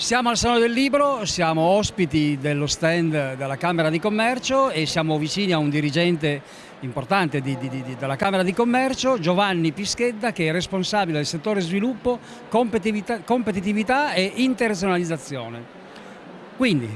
Siamo al Salone del Libro, siamo ospiti dello stand della Camera di Commercio e siamo vicini a un dirigente importante di, di, di, della Camera di Commercio, Giovanni Pischedda, che è responsabile del settore sviluppo, competitività, competitività e internazionalizzazione. Quindi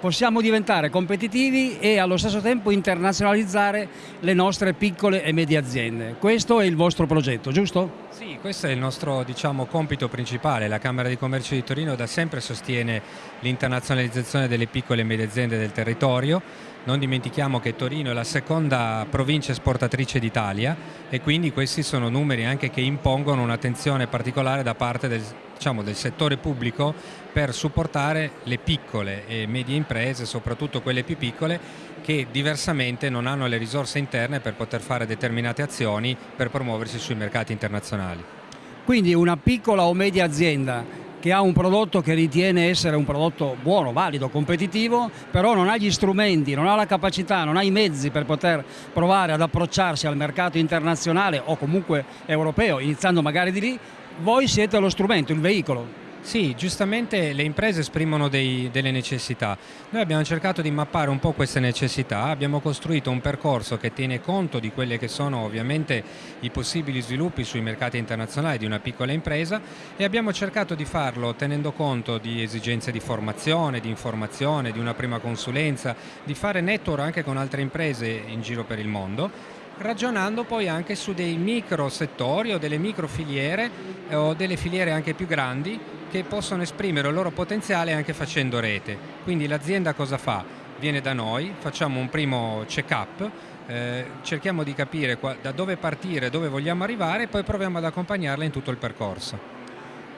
possiamo diventare competitivi e allo stesso tempo internazionalizzare le nostre piccole e medie aziende. Questo è il vostro progetto, giusto? Sì, questo è il nostro diciamo, compito principale. La Camera di Commercio di Torino da sempre sostiene l'internazionalizzazione delle piccole e medie aziende del territorio. Non dimentichiamo che Torino è la seconda provincia esportatrice d'Italia e quindi questi sono numeri anche che impongono un'attenzione particolare da parte del diciamo, del settore pubblico per supportare le piccole e medie imprese, soprattutto quelle più piccole, che diversamente non hanno le risorse interne per poter fare determinate azioni per promuoversi sui mercati internazionali. Quindi una piccola o media azienda che ha un prodotto che ritiene essere un prodotto buono, valido, competitivo, però non ha gli strumenti, non ha la capacità, non ha i mezzi per poter provare ad approcciarsi al mercato internazionale o comunque europeo, iniziando magari di lì, voi siete lo strumento, il veicolo. Sì, giustamente le imprese esprimono dei, delle necessità. Noi abbiamo cercato di mappare un po' queste necessità, abbiamo costruito un percorso che tiene conto di quelli che sono ovviamente i possibili sviluppi sui mercati internazionali di una piccola impresa e abbiamo cercato di farlo tenendo conto di esigenze di formazione, di informazione, di una prima consulenza, di fare network anche con altre imprese in giro per il mondo ragionando poi anche su dei micro settori o delle micro filiere eh, o delle filiere anche più grandi che possono esprimere il loro potenziale anche facendo rete. Quindi l'azienda cosa fa? Viene da noi, facciamo un primo check-up, eh, cerchiamo di capire da dove partire, dove vogliamo arrivare e poi proviamo ad accompagnarla in tutto il percorso.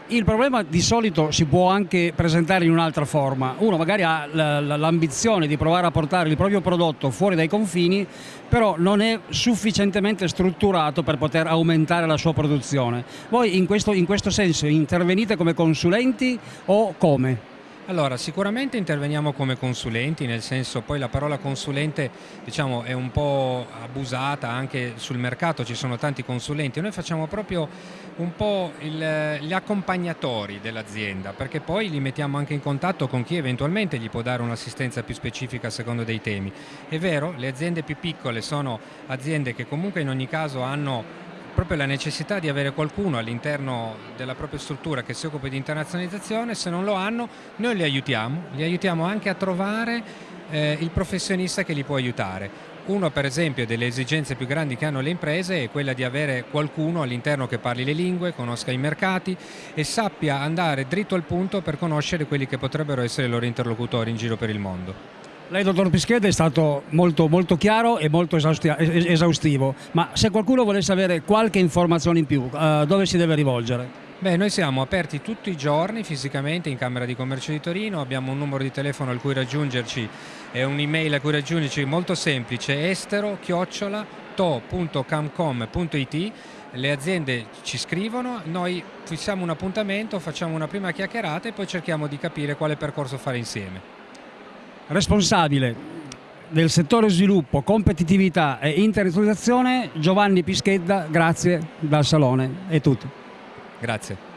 Il problema di solito si può anche presentare in un'altra forma. Uno magari ha l'ambizione di provare a portare il proprio prodotto fuori dai confini, però non è sufficientemente strutturato per poter aumentare la sua produzione. Voi in questo, in questo senso intervenite come consulenti o come? Allora, sicuramente interveniamo come consulenti, nel senso poi la parola consulente diciamo, è un po' abusata anche sul mercato, ci sono tanti consulenti, noi facciamo proprio un po' il, gli accompagnatori dell'azienda perché poi li mettiamo anche in contatto con chi eventualmente gli può dare un'assistenza più specifica a seconda dei temi. È vero, le aziende più piccole sono aziende che comunque in ogni caso hanno proprio la necessità di avere qualcuno all'interno della propria struttura che si occupi di internazionalizzazione, se non lo hanno noi li aiutiamo, li aiutiamo anche a trovare eh, il professionista che li può aiutare. Uno per esempio delle esigenze più grandi che hanno le imprese è quella di avere qualcuno all'interno che parli le lingue, conosca i mercati e sappia andare dritto al punto per conoscere quelli che potrebbero essere i loro interlocutori in giro per il mondo. Lei, dottor Pischeda, è stato molto, molto chiaro e molto esaustivo, ma se qualcuno volesse avere qualche informazione in più, uh, dove si deve rivolgere? Beh, noi siamo aperti tutti i giorni fisicamente in Camera di Commercio di Torino, abbiamo un numero di telefono al cui raggiungerci e un'email a cui raggiungerci molto semplice, estero chiocciola to.camcom.it le aziende ci scrivono, noi fissiamo un appuntamento, facciamo una prima chiacchierata e poi cerchiamo di capire quale percorso fare insieme responsabile del settore sviluppo, competitività e internazionalizzazione Giovanni Pischedda, grazie dal Salone, è tutto. Grazie.